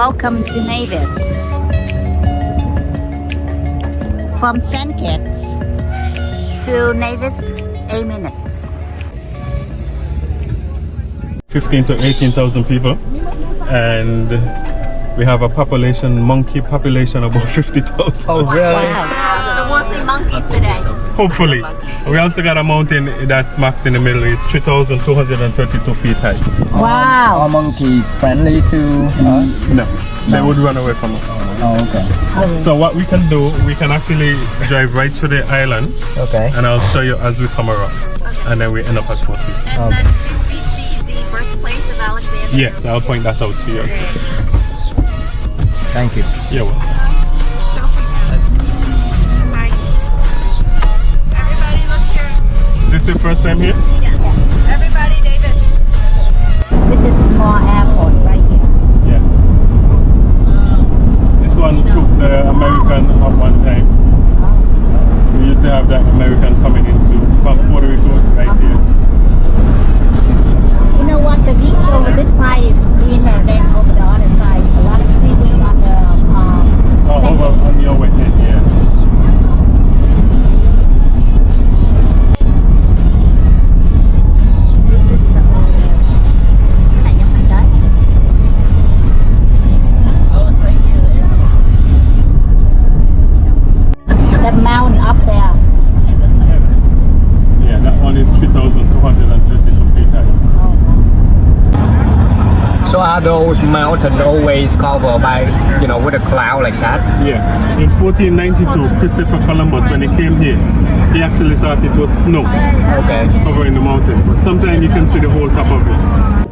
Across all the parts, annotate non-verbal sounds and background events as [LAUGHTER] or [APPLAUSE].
Welcome to Nevis. From St. Kitts to Nevis, 8 minutes. 15 to 18,000 people and we have a population, monkey population about 50,000. Oh, really? Wow. So we'll see monkeys today. Hopefully. We also got a mountain that smacks in the middle. It's 3,232 feet high. Wow. Are monkeys friendly to us? Mm-hmm. No, they would run away from us. Oh, okay. So what we can do, we can actually drive right to the island Okay. and I'll show you as we come around. And then we end up at Four Seasons. And then we see the birthplace of Alexander? Yes, I'll point that out to you. Thank you. You're welcome. This your first time here? Those mountains always covered by, you know, with a cloud like that? Yeah. In 1492, Christopher Columbus, when he came here, he actually thought it was snow Okay. covering the mountain. But sometimes you can see the whole top of it.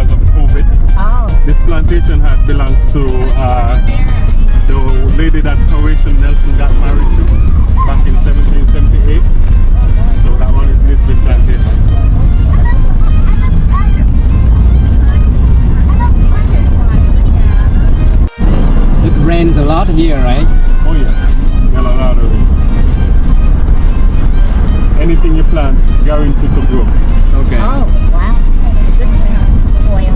Because of COVID. oh. This plantation had belongs to uh, the lady that Horatio Nelson got married to back in 1778. So that one is Nisbet Plantation. It rains a lot here, right? Oh yeah, a lot of it. Anything you plant, guaranteed to grow. Okay. Oh, wow. It's good soil.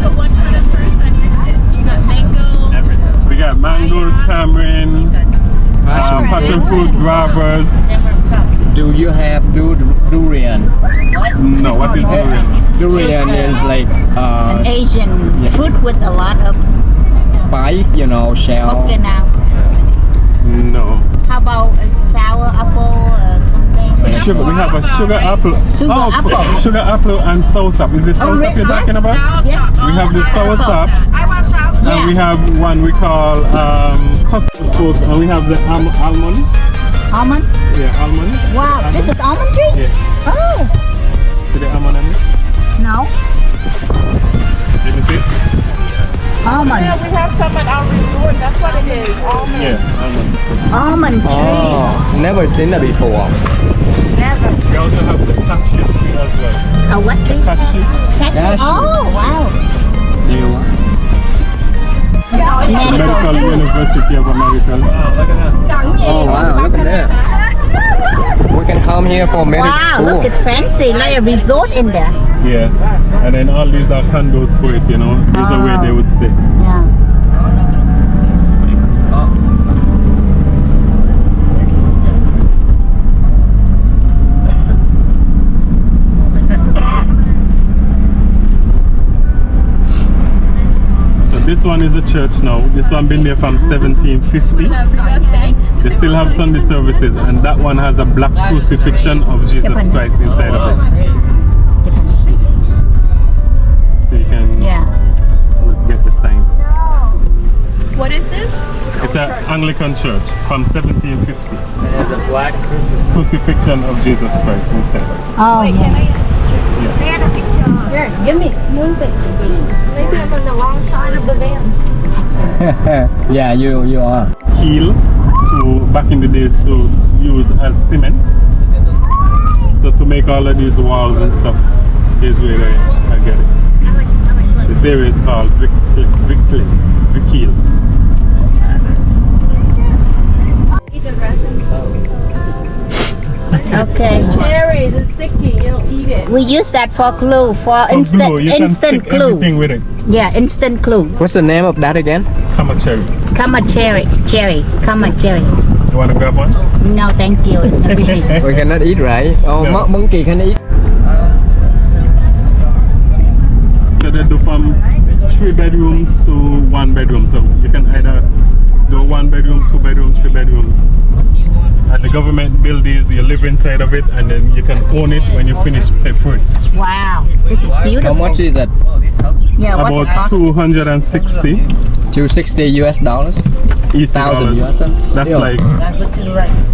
So what kind of fruits? I missed it. You got mango. We got mango, tamarind, um, passion fruit, guavas. Do you have du durian? No, what is durian? Durian It's, is like uh, An Asian Yeah. fruit with a lot of spike, you know, shell. coconut. No. Sugar, we have a sugar apple. Sugar oh, apple. Sugar apple and soursop. Is it soursop really? you're talking about? Yes. We have the soursop. I want sauce. Yeah. And we have one we call um, custard sauce, and we have the alm- almond. Almond? Yeah, almond. Wow, this is almond tree? Yeah. Oh, See the almond on it? no. Let me see. Almond. Yeah, We have some at our resort. That's what it is. Almond. Yeah, almond. Almond tree. Oh, never seen that before. Never. We also have the cashew tree as well. A what tree? Cashew. Cashew. Cashew. Oh, wow. The Medical. Medical University of America. Oh wow, look at that. We can come here for medical Wow, school. look, it's fancy. Like a resort in there. Yeah. And then all these are candles for it, you know. These are where they would stay. Yeah. So this one is a church now. This one been there from 1750. They still have Sunday services and that one has a black crucifixion of Jesus Christ inside of it. So you can Yeah. get the sign. What is this? It's an Anglican church from 1750. And the black Crucifixion of Jesus Christ inside of it. Oh, yeah. Here, give me. Move it. Jesus, maybe I'm on the wrong side of the van. [LAUGHS] yeah, you you are. Keel to back in the days to use as cement. So to make make all of these walls and stuff. Here's where they, I get it. This area is called Brick Brickley, Brickhill. Okay. Cherries, it's sticky. It'll eat it. We use that for glue, for oh, For instant glue, you can instant stick glue. everything with it. Yeah, instant glue. What's the name of that again? Come cherry. Come a cherry, cherry, come a cherry. You want to grab one? No, thank you. It's not really. [LAUGHS] We cannot eat, right? Oh, No. monkey can eat. From three bedrooms to one bedroom. So you can either do one bedroom, two bedroom, three bedrooms. And the government build these, you live inside of it, and then you can own it when you finish pay for it. Wow, this is beautiful. How much is that? Yeah, what About it 260 260 US dollars? East Thousand US dollars? That's Yeah. like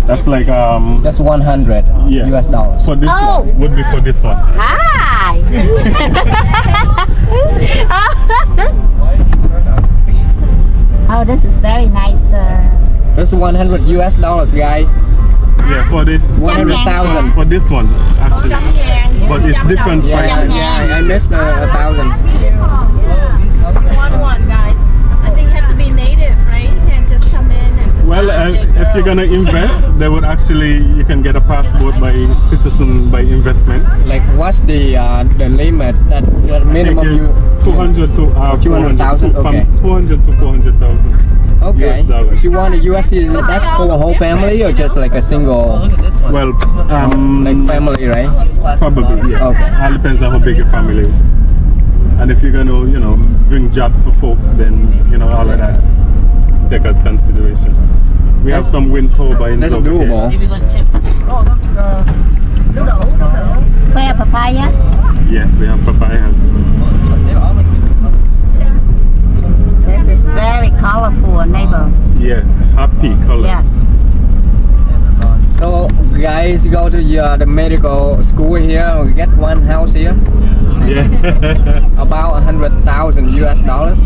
that's like um That's 100 Yeah. US dollars. for this Oh. one would be for this one. Hi. [LAUGHS] oh, this is very nice. Uh, That's 100 US dollars, guys. Yeah, for this 100,000. for this one actually. But it's different Yeah, prices. yeah, I missed uh, a thousand. One one, guys. I think you have to be native, right? You can't just come in and. Well, uh, if you're gonna invest, they would actually you can get a passport by citizen by investment. Like, what's the uh, the limit that the minimum you? 200 to uh, 200,000, okay. From 200 to 400,000. Okay. US dollars. If you want a US citizen, that's for the whole family or just like a single, Well, um, like family, right? probably yeah. Okay. All depends on how big your family is. And if you're gonna, you know, bring jobs for folks, then you know all of that take as consideration. We have some wind turbines. That's over here. doable. where papaya? Yes, we have papayas. This is very colorful, neighbor. Yes, happy colors. Yes. So guys go to uh, the medical school here. We get one house here, Yeah. [LAUGHS] about a hundred thousand US dollars.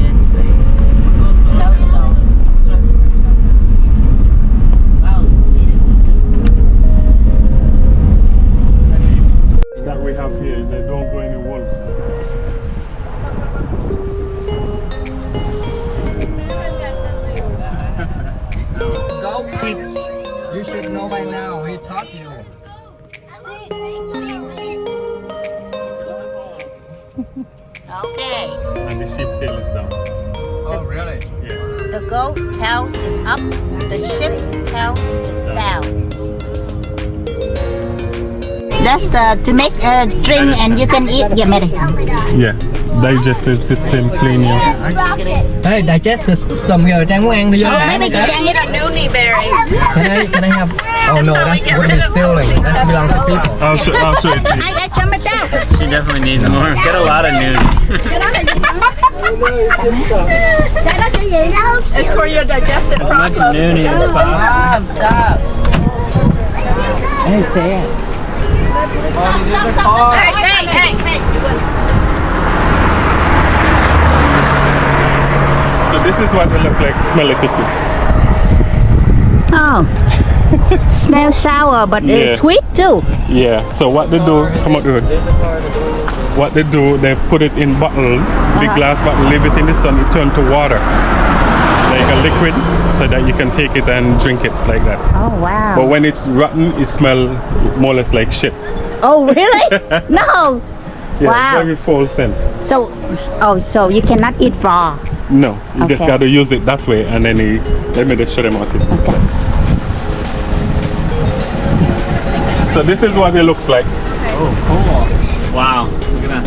that we have here, should know by now. He taught you. Okay. And the sheep tail is down. Oh really? Yes. The goat tails is up. The sheep tails is down. That's the to make a drink and you can eat. Yeah, Mary. Yeah. Digestive system clean you. Hey, digestive system here. Trang muốn ăn đi vô. Maybe you can eat. Noni berry. Can I, can I have? [LAUGHS] Oh no, that's would be stealing. That belongs to people. I'll show, I'll show it to you. I, I jump it down. She definitely needs more. Get a lot of news. [LAUGHS] It's for your digestive As much process. noni as possible. Hey, say it. Hey, hey, hey, hey. This is what they look like, smell it to see. Oh. [LAUGHS] Smells sour, but Yeah. it's sweet too. Yeah, so what they do, come up the. What they do, they put it in bottles, big uh-huh. glass bottle, leave it in the sun, it turn to water. Like a liquid, so that you can take it and drink it like that. Oh wow. But when it's rotten, it smell more or less like shit. Oh really? [LAUGHS] no. Yeah, Wow. very false then. So, oh, so you cannot eat raw. No, you just gotta use it that way and then you, let me just show them what it is. So this is what it looks like. Oh, cool. Wow. Look at that.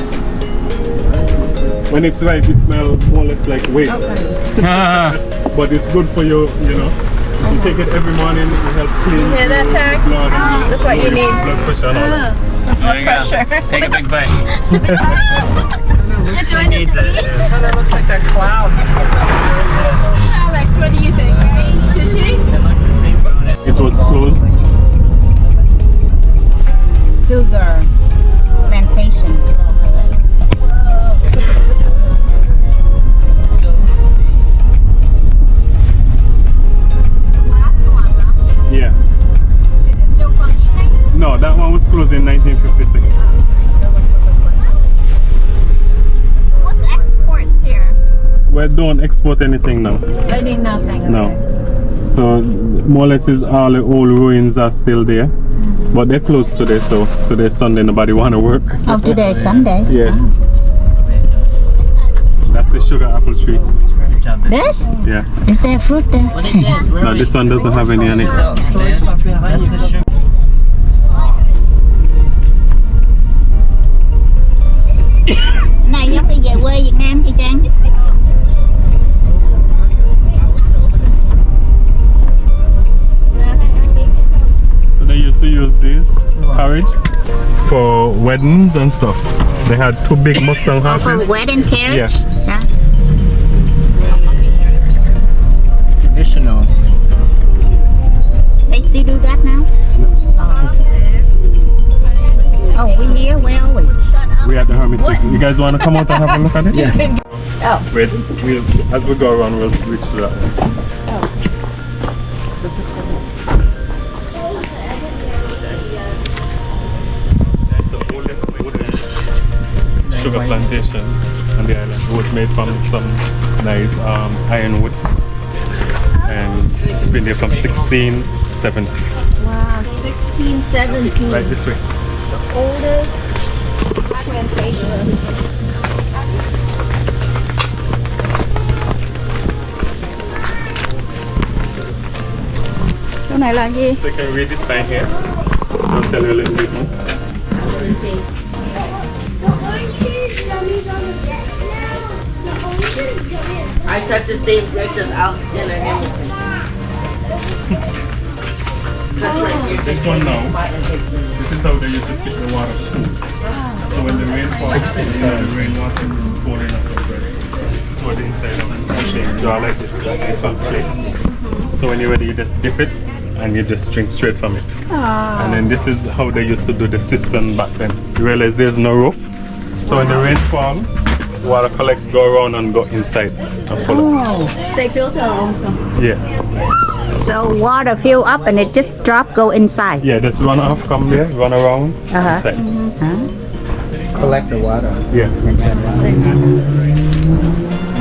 When it's ripe, it smells more or less like waste. [LAUGHS] but it's good for you, you know. You take it every morning, it helps clean hear that, Jack? blood. Ah, that's what you need. Blood pressure and all that. Ah, there. Pressure. Take a big bite. [LAUGHS] [LAUGHS] Just She needs it. That looks like that cloud. Alex, what do you think? Should she? It looks the same bone. It was closed. Sugar plantation. Yeah. No, that one was closed in 1956. We don't export anything now. They did nothing. No. So more or less is all the old ruins are still there. Mm-hmm. But they're closed today, so today's Sunday nobody wanna work. Oh, today is Sunday. [LAUGHS] Yeah. That's the sugar apple tree. This? Yeah. Is there fruit there? No, this one doesn't have any on it. Này giống đi về quê Việt carriage for weddings and stuff. They had two big [LAUGHS] Mustang oh, houses. For horses. wedding carriage? Yeah. Traditional. They still do that now? Oh. Oh, we here? Where are we? We at the Hermitage. You guys want to come out and have a look at it? [LAUGHS] Yeah. Oh. Wait, we'll, as we go around, we'll reach to that one. It's sugar plantation on the island. It was made from some nice um, ironwood. And it's been there from 1670. Wow, 1617. Right this way. The oldest plantation. Chỗ này là gì? So can read this sign here. I'll tell you a little bit more. I touch the same bridge as Alexander Hamilton. Right. This one now, this is how they used to keep the water cool. So when the rain falls, 67. the rainwater is pouring up the bread. It's poured inside of a shape jar like this, like a fat plate. So when you're ready, you just dip it and you just drink straight from it. And then this is how they used to do the cistern back then. You realize there's no roof. So when the rain falls, water collects, go around and go inside and follow. They filter also. Yeah, So water fill up and it just drop go inside. yeah, just run off, come there, run around, Uh-huh. inside. Collect the water. Yeah.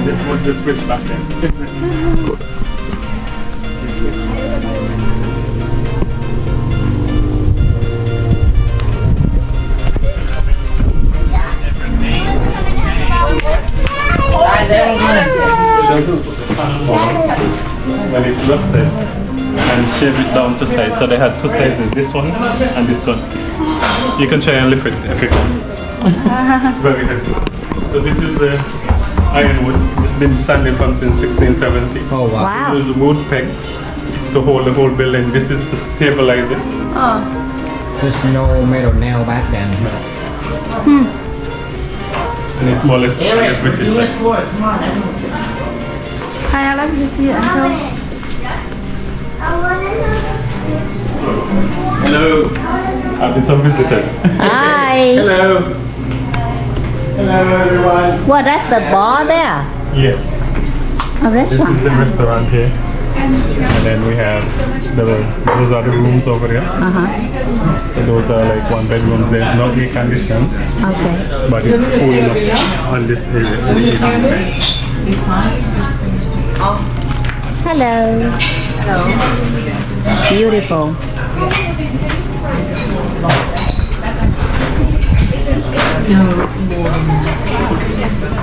This was the fridge back then. [LAUGHS] when it's rusted and shave it down to size. So they had two sizes, this one and this one. You can try and lift it if you can. it's very heavy. So this is the ironwood. It's been standing from since 1670. Oh wow. Wow. There's wood pegs to hold the whole building. This is to stabilize it. Oh. There's no metal nail back then. And hmm. It's more or less on the British You went side. for it. Come on, everyone. Hi, Alex, you see it until Hello. I've been some visitors. Hi. [LAUGHS] Hello. Hello everyone. What, that's the bar there? Yes. A This is the restaurant here. And then we have the those are the rooms over there. Uh-huh. So those are like one bedrooms. There's no air condition, Okay. but it's cool enough on this area. in the evening. Hello. Hello. Beautiful.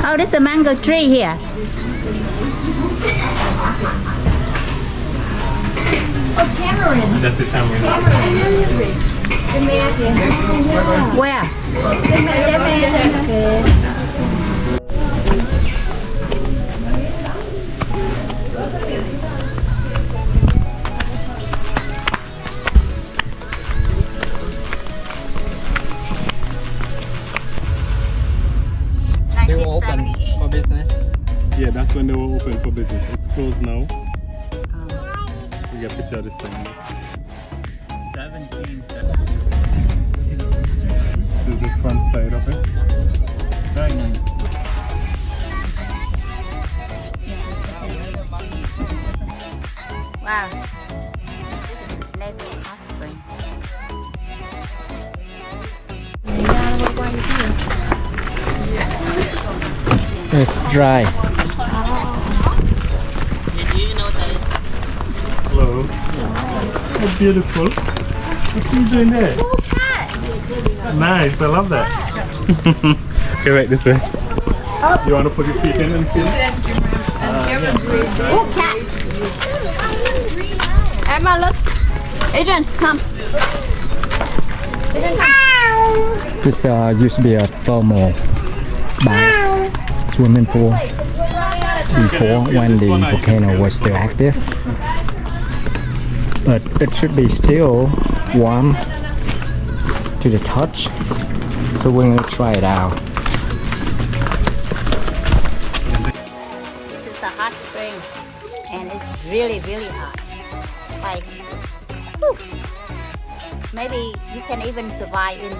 Oh, there's a mango tree here. That's the time we Where? Still dry. Yeah, do you even know that is? Hello. How beautiful. What are you doing there? Nice, I love that. [LAUGHS] okay, wait this way. You want to put your feet in and feel? Oh, cat. Emma, look. Adrian, come. Adrian, come. This uh, used to be a thermal bath swimming pool before when the volcano was still active. But it should be still warm to the touch. So we're gonna try it out. This is the hot spring, and it's really, really hot. Like, whew. maybe you can even survive in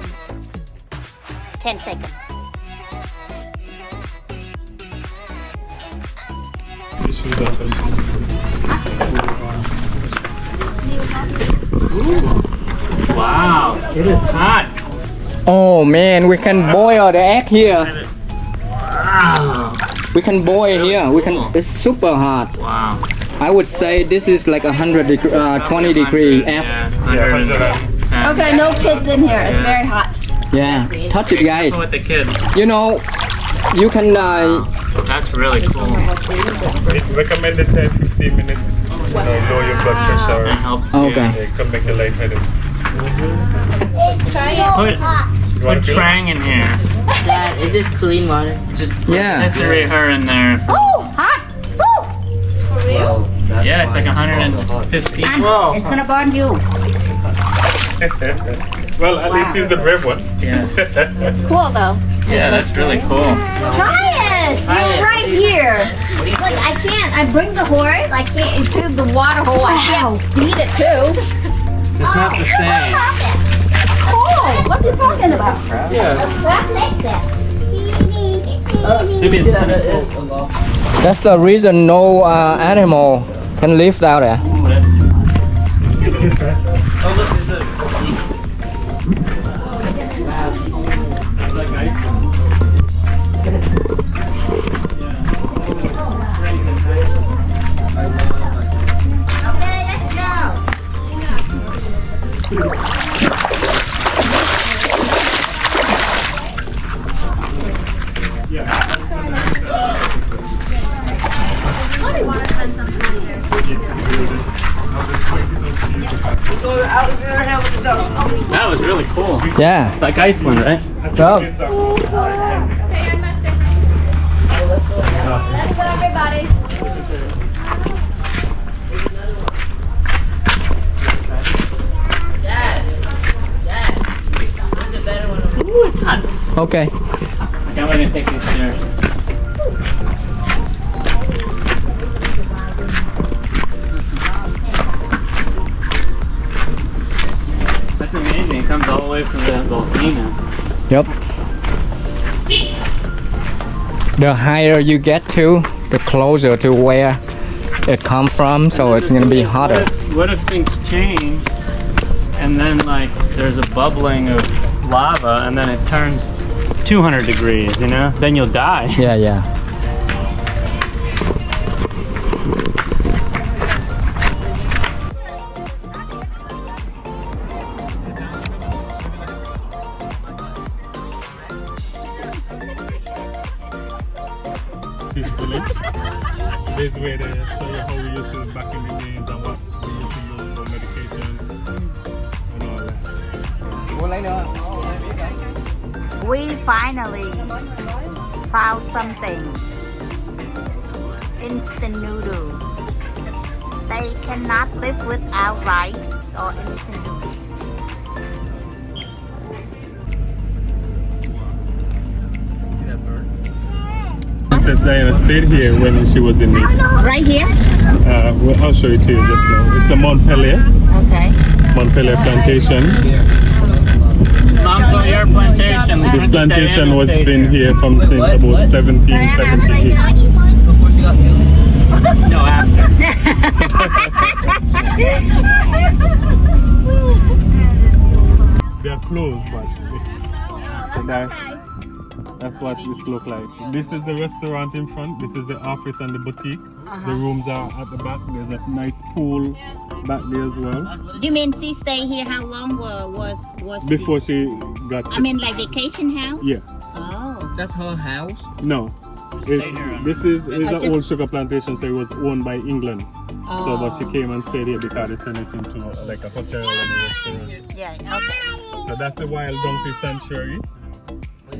10 seconds. Wow, it is hot. Oh man, we can boil the egg here. Wow. We can boil here. We can. It's super hot. Wow. I would say this is like a hundred degree, uh, 20 degree F. Yeah, Yeah, 110. 100 Okay, no kids in here. It's Yeah. very hot. Yeah, touch it, guys. With the kid. You know, you can. Uh, That's really cool. It recommended 10 15 minutes. You know, lower your blood pressure. That helps. Okay. Yeah, it can make you lightheaded. Put, You put want to feel? Trang in here. Dad, is this clean water? Just [LAUGHS] Yeah. Desiree her in there. Oh, hot! Woo! Yeah, it's like 150. And Whoa. it's gonna burn you. [LAUGHS] well, at least he's the brave one. Yeah. [LAUGHS] It's cool though. Yeah, that's really cool. Try it! Try You're it. right here. Like I can't. I bring the horse. I can't into the water hole. I can't feed it too. It's not the same. Oh, what are you talking about? Yeah. Crab like that. Maybe it's kind of cool. that's the reason no uh, animal can live down there. Yeah. Like Iceland, right? Well, Let's go, everybody. Yes. Ooh, it's hot. okay. I can't wait to take these stairs. Yep. The higher you get to, the closer to where it come from, so it's gonna be What hotter. if, what if things change and then like there's a bubbling of lava and then it turns 200 degrees, you know? Then you'll die. Yeah, yeah. Stayed here when she was in the. Right here? Uh, well, I'll show it to you just now. It's the Montpelier, Okay. Montpelier plantation. Montpelier Plantation. This plantation was been here from since about 1778. No, after. They are closed, but they- so that's That's what this look like. This is the restaurant in front. This is the office and the boutique. Uh-huh. The rooms are at the back. There's a nice pool back there as well. Do you mean she stay here? How long wa- was was Before she got. I mean, like vacation house. Yeah. Oh. That's her house. No. It's, this is is an old sugar plantation, so it was owned by England. So, but she Oh. came and stayed here because they turned it into uh, like a hotel and a restaurant. Yeah. Okay. So that's the wild donkey sanctuary.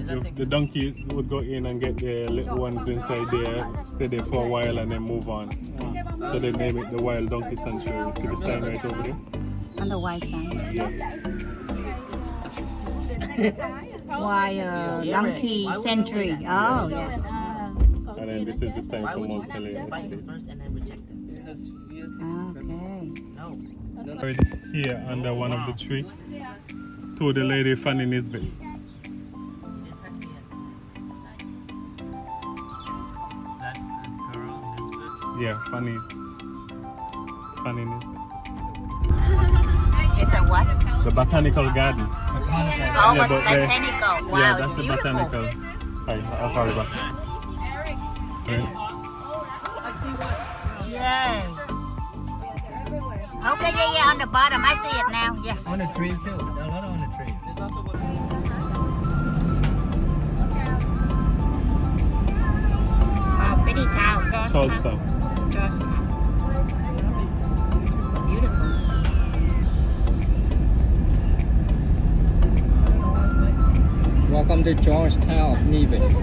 The, the donkeys would go in and get their little ones inside there, stay there for a while, and then move on. So they name it the Wild Donkey Sanctuary. See the sign right over there? On the white side. Yeah. [LAUGHS] Why uh, donkey Sanctuary. Oh yes. And then this is the sign for Montpelier Buy first and then reject it. Okay. No. Right here under one of the tree to the lady Fanny Nisbet. Yeah, Fanny. Fanny Nisbet. It's a what? The botanical garden. Oh, Yeah, but but they- botanical. Wow, yeah, it's that's the beautiful. botanical. Hi, I'll call you back. Right. Yay. Okay, yeah, yeah, on the bottom. I see it now. Yes. On the tree too. A lot on the tree. Wow, oh, pretty town. Tall Georgetown. stuff. Georgetown. Beautiful. Welcome to Georgetown, Nevis.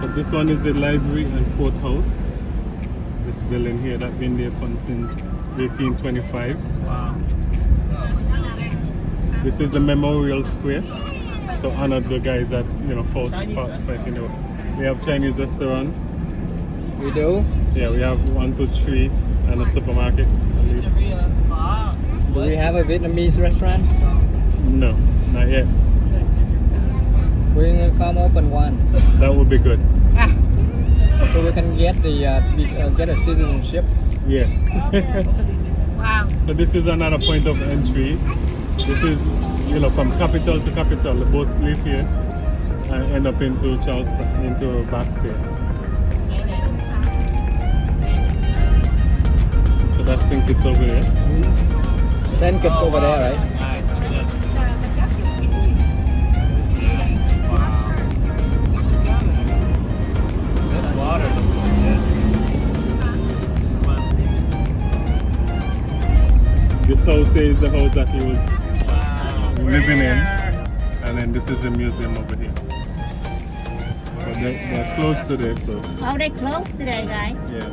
But this one is the library and courthouse. This building here that been there from since 1825. Wow. This is the memorial square to honor the guys that you know fought, fought fighting the war. We have Chinese restaurants. We do? Yeah, we have one, two, three, and a supermarket. At least. Do we have a Vietnamese restaurant? No, not yet. We're gonna come open one. That would be good. So we can get the uh, to be, uh, get a citizenship. Yes. [LAUGHS] So this is another point of entry. This is, you know, from capital to capital. The boats leave here and end up into Charlestown, into Basseterre. So that's St. Kitts over here. Send kids over there, right? House here is the house that he was Wow. living in. And then this is the museum over here. But they're, they're close to there, so Oh, they closed today, guys. yeah.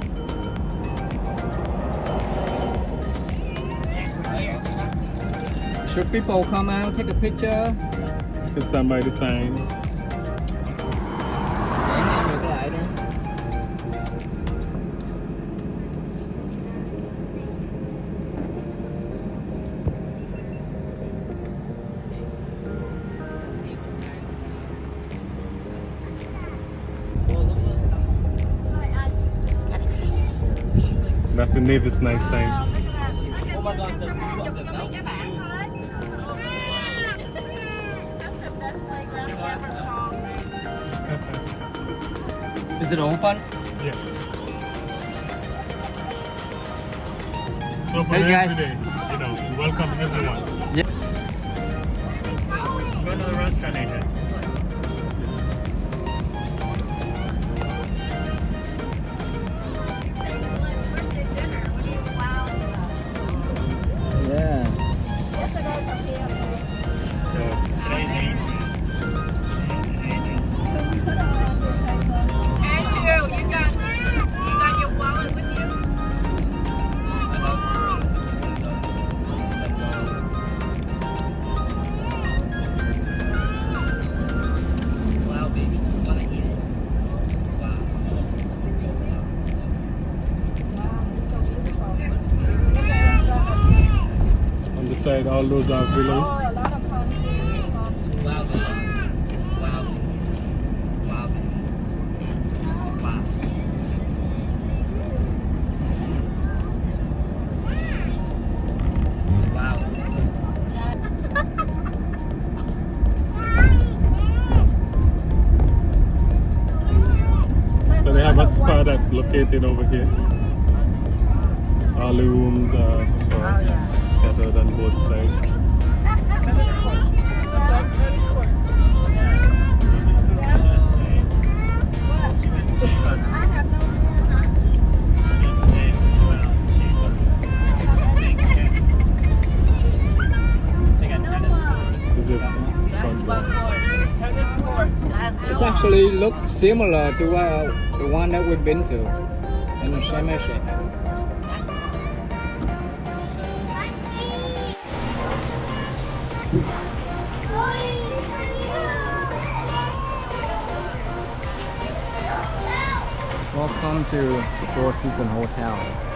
Should people come out, take a picture? To stand by the sign. That's the Navy's nice sign. Is it open? Yes. So for Hey, guys. day, you know, welcome everyone. all those villas. So they have a spa that's located over here. Actually look similar to uh, the one that we've been to in the Sharm. Welcome to the Four Seasons Hotel.